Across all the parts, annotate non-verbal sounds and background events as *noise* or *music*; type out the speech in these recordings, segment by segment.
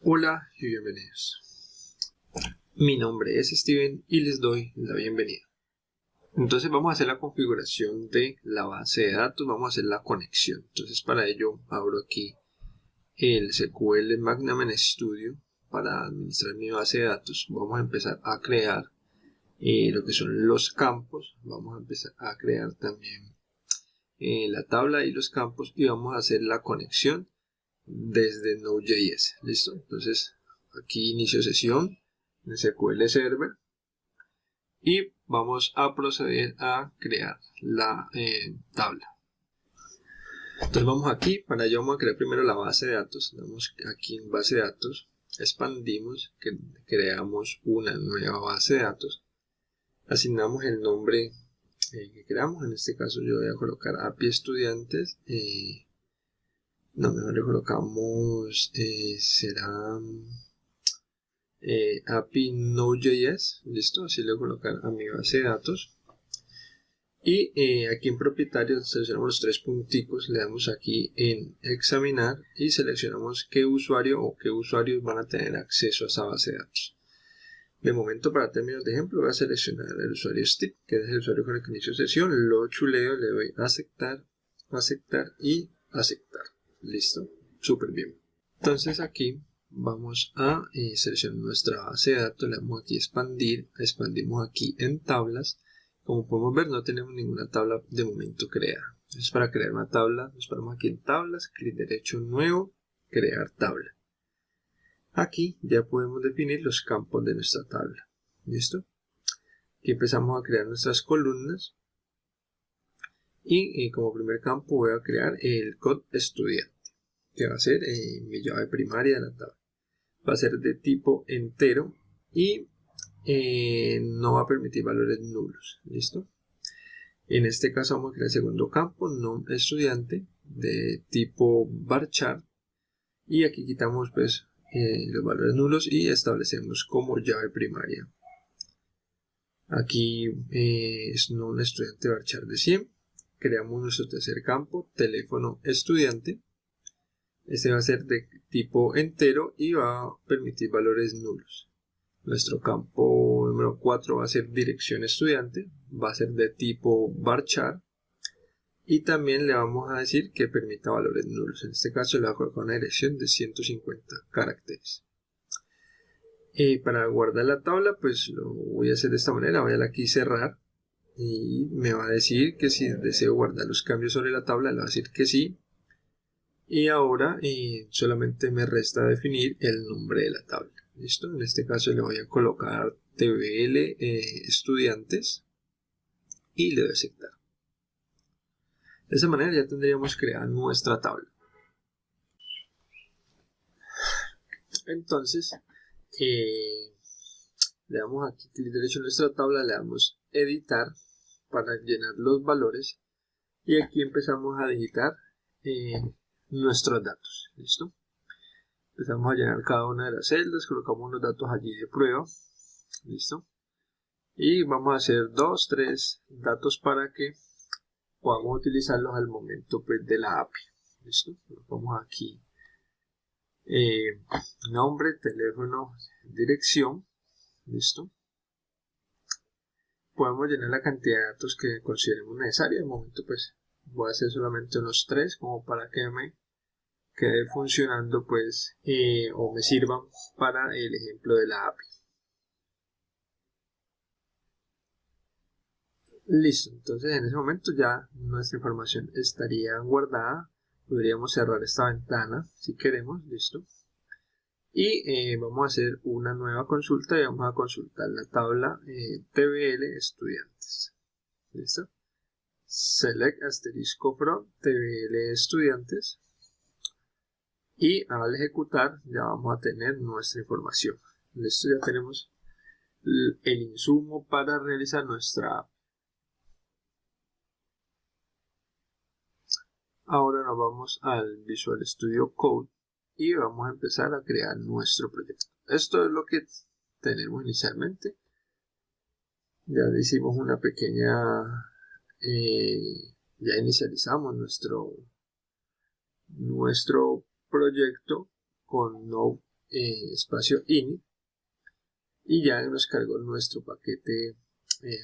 Hola y bienvenidos. Mi nombre es Steven y les doy la bienvenida. Entonces vamos a hacer la configuración de la base de datos, vamos a hacer la conexión. Entonces para ello abro aquí el SQL Magnum Studio para administrar mi base de datos. Vamos a empezar a crear eh, lo que son los campos. Vamos a empezar a crear también eh, la tabla y los campos y vamos a hacer la conexión desde Node.js. ¿Listo? Entonces, aquí inicio sesión en SQL Server y vamos a proceder a crear la eh, tabla. Entonces vamos aquí, para ello vamos a crear primero la base de datos, damos aquí en base de datos, expandimos, creamos una nueva base de datos, asignamos el nombre eh, que creamos, en este caso yo voy a colocar API estudiantes, eh, no, mejor le colocamos, eh, será eh, API Node.js, listo, así le voy a colocar a mi base de datos. Y eh, aquí en propietario seleccionamos los tres punticos, le damos aquí en examinar y seleccionamos qué usuario o qué usuarios van a tener acceso a esa base de datos. De momento, para términos de ejemplo, voy a seleccionar el usuario Steve, que es el usuario con el que inicio sesión, lo chuleo, le doy aceptar, aceptar y aceptar. Listo, súper bien. Entonces aquí vamos a eh, seleccionar nuestra base de datos, le damos aquí expandir, expandimos aquí en tablas. Como podemos ver no tenemos ninguna tabla de momento creada. Entonces para crear una tabla nos paramos aquí en tablas, clic derecho nuevo, crear tabla. Aquí ya podemos definir los campos de nuestra tabla. ¿Listo? Aquí empezamos a crear nuestras columnas. Y eh, como primer campo voy a crear el code estudiante que va a ser mi llave primaria de la tabla. Va a ser de tipo entero y eh, no va a permitir valores nulos. ¿Listo? En este caso vamos a crear el segundo campo, no estudiante, de tipo varchar. Y aquí quitamos pues eh, los valores nulos y establecemos como llave primaria. Aquí eh, es no estudiante varchar de 100. Creamos nuestro tercer campo, teléfono estudiante. Este va a ser de tipo entero y va a permitir valores nulos. Nuestro campo número 4 va a ser dirección estudiante, va a ser de tipo varchar y también le vamos a decir que permita valores nulos. En este caso le voy a colocar una dirección de 150 caracteres. Y para guardar la tabla, pues lo voy a hacer de esta manera. Voy a aquí cerrar y me va a decir que si deseo guardar los cambios sobre la tabla, le va a decir que sí y ahora eh, solamente me resta definir el nombre de la tabla. Listo en este caso le voy a colocar tbl eh, estudiantes y le doy aceptar. De esa manera ya tendríamos creada nuestra tabla. Entonces eh, le damos aquí clic derecho a nuestra tabla le damos editar para llenar los valores y aquí empezamos a digitar nuestros datos. ¿Listo? Empezamos a llenar cada una de las celdas, colocamos los datos allí de prueba. ¿Listo? Y vamos a hacer dos, tres datos para que podamos utilizarlos al momento pues, de la API. ¿Listo? Colocamos aquí eh, nombre, teléfono, dirección. ¿Listo? Podemos llenar la cantidad de datos que consideremos necesaria. De momento pues voy a hacer solamente unos tres como para que me quede funcionando pues eh, o me sirvan para el ejemplo de la API listo entonces en ese momento ya nuestra información estaría guardada. Podríamos cerrar esta ventana si queremos listo. Y eh, vamos a hacer una nueva consulta y vamos a consultar la tabla eh, TBL estudiantes. Listo select asterisco from tbl estudiantes y al ejecutar ya vamos a tener nuestra información. Listo ya tenemos el insumo para realizar nuestra app. Ahora nos vamos al Visual Studio Code y vamos a empezar a crear nuestro proyecto. Esto es lo que tenemos inicialmente. Ya hicimos una pequeña eh, ya inicializamos nuestro, nuestro proyecto con Node.js eh, espacio init y ya nos cargó nuestro paquete eh,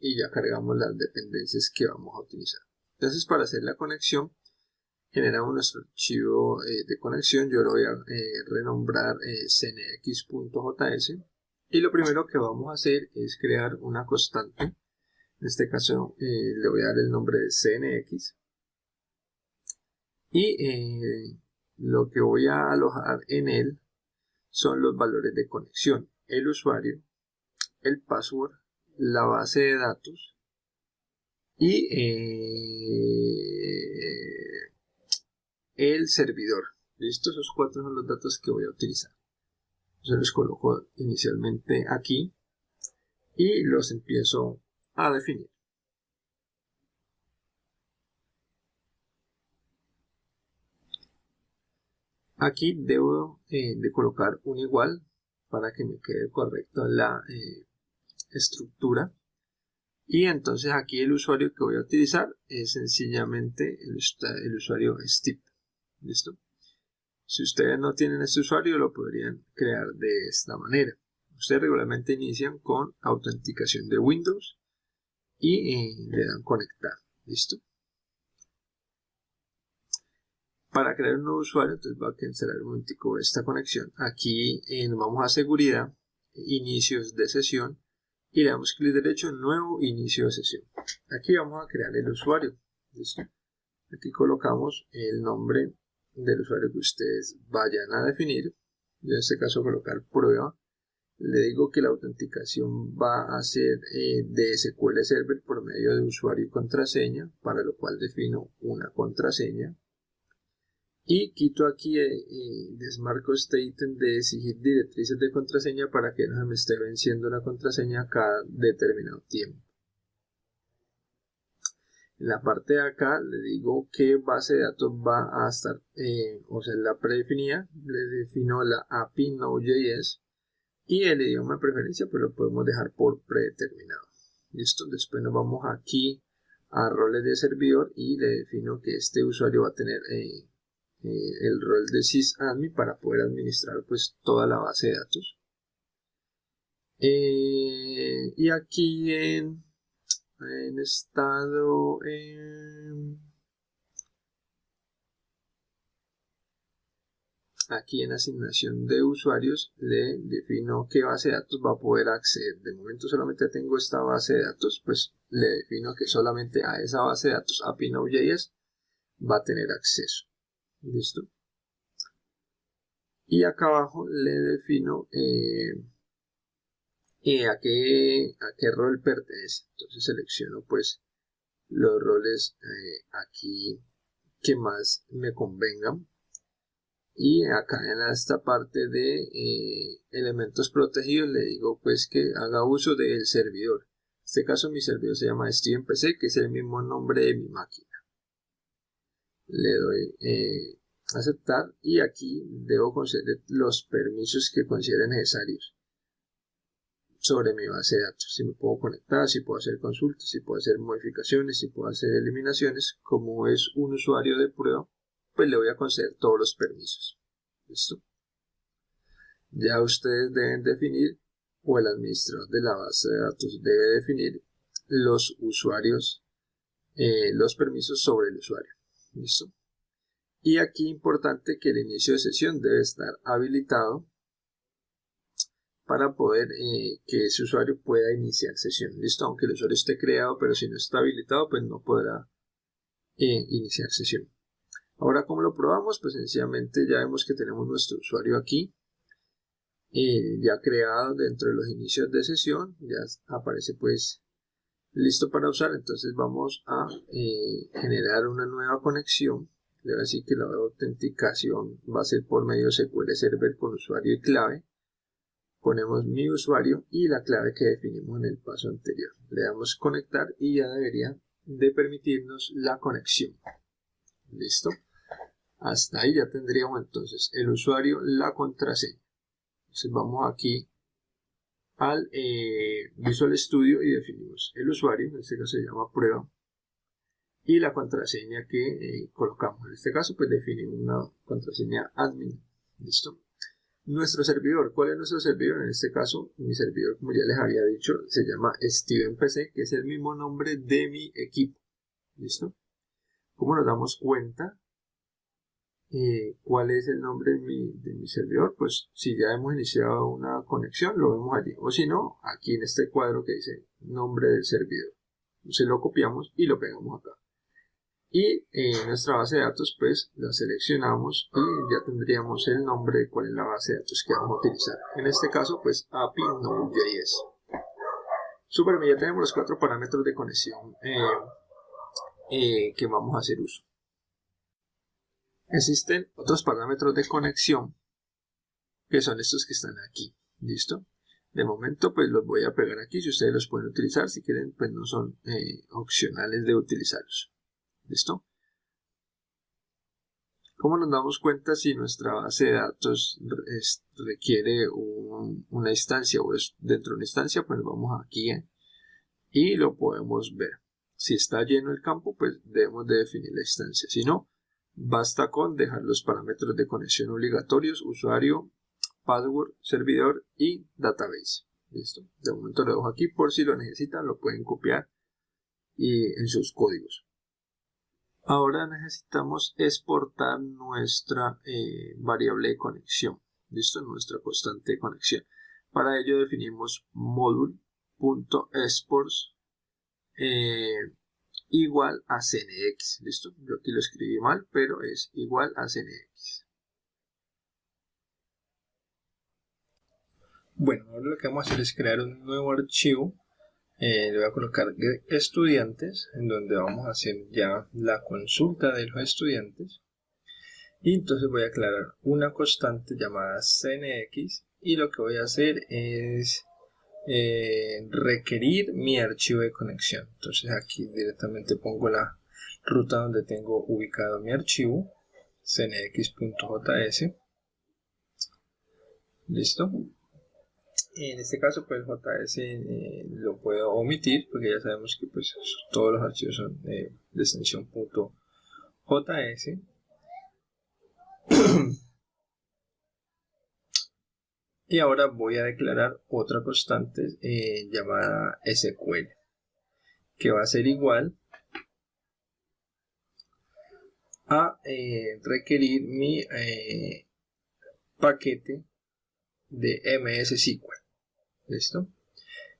y ya cargamos las dependencias que vamos a utilizar. Entonces para hacer la conexión generamos nuestro archivo eh, de conexión, yo lo voy a renombrar cnx.js y lo primero que vamos a hacer es crear una constante, en este caso le voy a dar el nombre de cnx y lo que voy a alojar en él son los valores de conexión, el usuario, el password, la base de datos y eh, el servidor. ¿Listo? Esos cuatro son los datos que voy a utilizar. Yo los coloco inicialmente aquí y los empiezo a definir. Aquí debo eh, de colocar un igual para que me quede correcta la eh, estructura. Y entonces aquí el usuario que voy a utilizar es sencillamente el, usuario Steve. ¿Listo? Si ustedes no tienen este usuario lo podrían crear de esta manera. Ustedes regularmente inician con autenticación de Windows y le dan conectar. ¿Listo? Para crear un nuevo usuario, entonces voy a cancelar un momentico esta conexión. Aquí eh, nos vamos a seguridad, inicios de sesión y le damos clic derecho nuevo inicio de sesión. Aquí vamos a crear el usuario. ¿Listo? Aquí colocamos el nombre del usuario que ustedes vayan a definir. Yo en este caso colocar prueba. Le digo que la autenticación va a ser eh, de SQL Server por medio de usuario y contraseña, para lo cual defino una contraseña y quito aquí eh, y desmarco este ítem de exigir directrices de contraseña para que no se me esté venciendo la contraseña cada determinado tiempo. En la parte de acá le digo qué base de datos va a estar, eh, o sea, la predefinida, le defino la API Node.js y el idioma de preferencia pues lo podemos dejar por predeterminado. Listo, después nos vamos aquí a roles de servidor y le defino que este usuario va a tener eh, eh, el rol de sysadmin para poder administrar pues toda la base de datos. Eh, y aquí en, en estado aquí en asignación de usuarios le defino qué base de datos va a poder acceder. De momento solamente tengo esta base de datos, pues le defino que solamente a esa base de datos API Node.js va a tener acceso. Listo. Y acá abajo le defino eh, eh, a, qué, a qué rol pertenece. Entonces selecciono pues los roles eh, aquí que más me convengan. Y acá en esta parte de elementos protegidos le digo pues que haga uso del servidor. En este caso mi servidor se llama StevenPC que es el mismo nombre de mi máquina le doy eh, aceptar y aquí debo conceder los permisos que considere necesarios sobre mi base de datos. Si me puedo conectar, si puedo hacer consultas, si puedo hacer modificaciones, si puedo hacer eliminaciones. Como es un usuario de prueba, pues le voy a conceder todos los permisos. ¿Listo? Ya ustedes deben definir, o el administrador de la base de datos debe definir los usuarios, eh, los permisos sobre el usuario. ¿Listo? Y aquí importante que el inicio de sesión debe estar habilitado para poder eh, que ese usuario pueda iniciar sesión. Listo, aunque el usuario esté creado, pero si no está habilitado, pues no podrá eh, iniciar sesión. Ahora, ¿cómo lo probamos? Pues sencillamente ya vemos que tenemos nuestro usuario aquí, eh, ya creado dentro de los inicios de sesión, ya aparece pues listo para usar, entonces vamos a eh, generar una nueva conexión. Le voy a decir que la autenticación va a ser por medio de SQL Server con usuario y clave. Ponemos mi usuario y la clave que definimos en el paso anterior. Le damos conectar y ya debería de permitirnos la conexión. ¿Listo? Hasta ahí ya tendríamos entonces el usuario, la contraseña. Entonces vamos aquí al eh, Visual Studio y definimos el usuario, en este caso se llama prueba, y la contraseña que eh, colocamos. En este caso, pues definimos una contraseña admin. ¿Listo? Nuestro servidor, ¿cuál es nuestro servidor? En este caso, mi servidor, como ya les había dicho, se llama StevenPC, que es el mismo nombre de mi equipo. ¿Listo? ¿Cómo nos damos cuenta eh, cuál es el nombre de mi, servidor? Pues si ya hemos iniciado una conexión, lo vemos allí. O si no, aquí en este cuadro que dice nombre del servidor. Entonces lo copiamos y lo pegamos acá y en nuestra base de datos pues la seleccionamos y ya tendríamos el nombre de cuál es la base de datos que vamos a utilizar en este caso pues API Node.js super ya tenemos los cuatro parámetros de conexión eh, eh, que vamos a hacer uso existen otros parámetros de conexión que son estos que están aquí listo de momento pues los voy a pegar aquí si ustedes los pueden utilizar si quieren pues no son eh, opcionales de utilizarlos ¿Listo? ¿Cómo nos damos cuenta si nuestra base de datos requiere una instancia o es dentro de una instancia? Pues vamos aquí y lo podemos ver. Si está lleno el campo, pues debemos de definir la instancia. Si no, basta con dejar los parámetros de conexión obligatorios, usuario, password, servidor y database. ¿Listo? De momento lo dejo aquí por si lo necesitan, lo pueden copiar y en sus códigos. Ahora necesitamos exportar nuestra eh, variable de conexión, ¿listo? Nuestra constante de conexión. Para ello definimos module.exports igual a cnx, ¿listo? Yo aquí lo escribí mal, pero es igual a cnx. Bueno, ahora lo que vamos a hacer es crear un nuevo archivo eh, le voy a colocar estudiantes en donde vamos a hacer ya la consulta de los estudiantes y entonces voy a aclarar una constante llamada cnx y lo que voy a hacer es eh, requerir mi archivo de conexión. Entonces aquí directamente pongo la ruta donde tengo ubicado mi archivo cnx.js listo. En este caso, pues JS eh, lo puedo omitir porque ya sabemos que pues todos los archivos son de extensión .js. *clears throat* *coughs* y ahora voy a declarar otra constante eh, llamada SQL que va a ser igual a eh, requerir mi paquete de MS SQL. ¿Listo?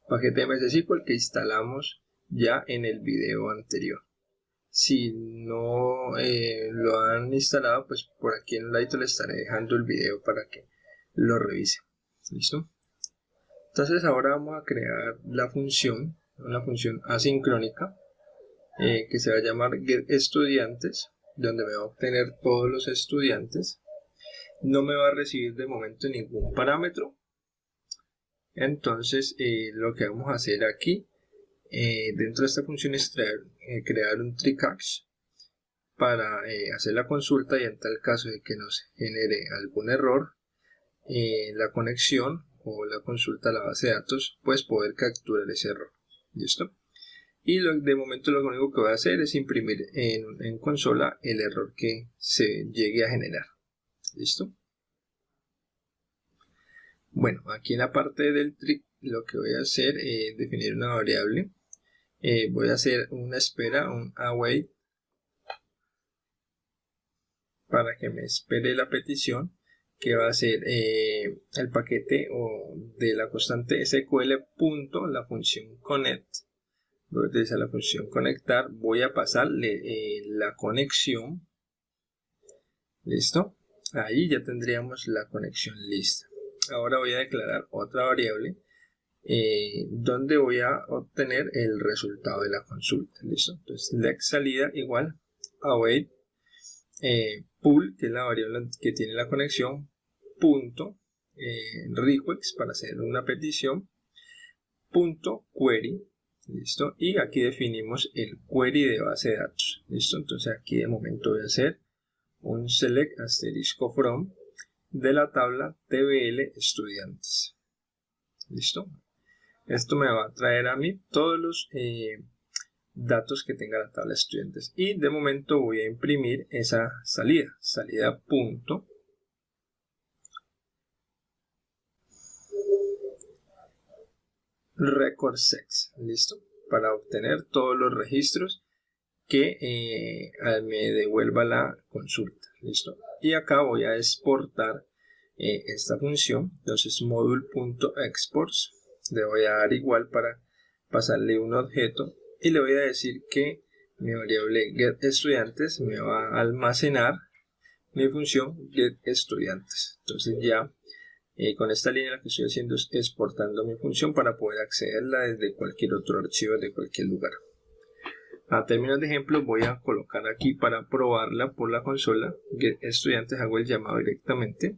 Paquete MS SQL que instalamos ya en el video anterior. Si no eh, lo han instalado, pues por aquí en el ladito le estaré dejando el video para que lo revise. ¿Listo? Entonces ahora vamos a crear la función, una función asincrónica eh, que se va a llamar getEstudiantes, donde me va a obtener todos los estudiantes. No me va a recibir de momento ningún parámetro, entonces eh, lo que vamos a hacer aquí eh, dentro de esta función es crear un tricache para hacer la consulta y en tal caso de que nos genere algún error la conexión o la consulta a la base de datos pues poder capturar ese error. Listo y de momento lo único que voy a hacer es imprimir en, consola el error que se llegue a generar. Listo bueno, aquí en la parte del trick lo que voy a hacer es definir una variable. Eh, voy a hacer una espera, un await, para que me espere la petición que va a ser eh, el paquete o de la constante SQL punto la función connect. Voy a utilizar la función conectar. Voy a pasarle eh, la conexión. Listo ahí ya tendríamos la conexión lista. Ahora voy a declarar otra variable eh, donde voy a obtener el resultado de la consulta. Listo entonces let salida igual await eh, pool que es la variable que tiene la conexión punto eh, request para hacer una petición punto query listo y aquí definimos el query de base de datos listo entonces aquí de momento voy a hacer un select asterisco from de la tabla TBL estudiantes. ¿Listo? Esto me va a traer a mí todos los eh, datos que tenga la tabla estudiantes. Y de momento voy a imprimir esa salida. Salida punto. Record sex, listo, para obtener todos los registros que eh, me devuelva la consulta, listo. Y acá voy a exportar eh, esta función, entonces module.exports, le voy a dar igual para pasarle un objeto y le voy a decir que mi variable getEstudiantes me va a almacenar mi función getEstudiantes. Entonces ya eh, con esta línea lo que estoy haciendo es exportando mi función para poder accederla desde cualquier otro archivo de cualquier lugar. A términos de ejemplo voy a colocar aquí para probarla por la consola getEstudiantes hago el llamado directamente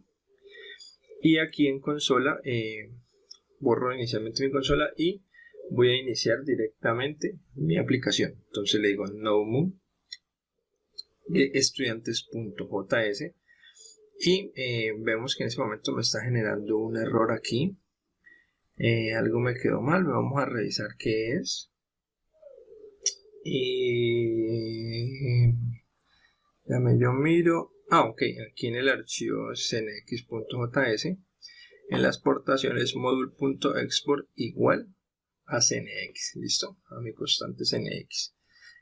y aquí en consola eh, borro inicialmente mi consola y voy a iniciar directamente mi aplicación. Entonces le digo no estudiantes.js y eh, vemos que en este momento me está generando un error aquí. Eh, algo me quedó mal, vamos a revisar qué es. Y me yo miro. Ah, ok, aquí en el archivo cnx.js, en las portaciones module.export igual a CNX, listo, a mi constante CNX.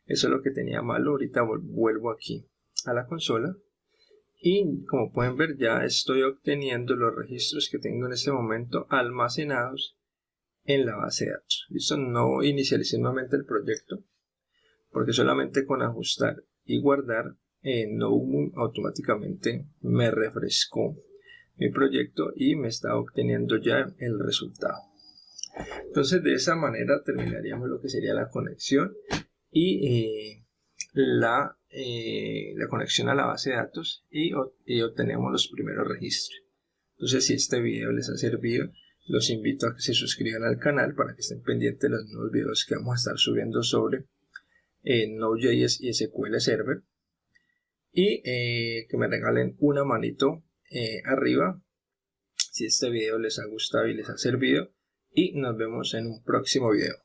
Eso es lo que tenía malo, ahorita vuelvo aquí a la consola y como pueden ver ya estoy obteniendo los registros que tengo en este momento almacenados en la base de datos. Listo, no inicialicé nuevamente el proyecto porque solamente con ajustar y guardar en NoMoon automáticamente me refrescó mi proyecto y me está obteniendo ya el resultado. Entonces de esa manera terminaríamos lo que sería la conexión y eh, la, eh, la, conexión a la base de datos y, obtenemos los primeros registros. Entonces si este video les ha servido, los invito a que se suscriban al canal para que estén pendientes de los nuevos videos que vamos a estar subiendo sobre eh, Node.js y SQL Server y que me regalen una manito arriba si este video les ha gustado y les ha servido y nos vemos en un próximo video.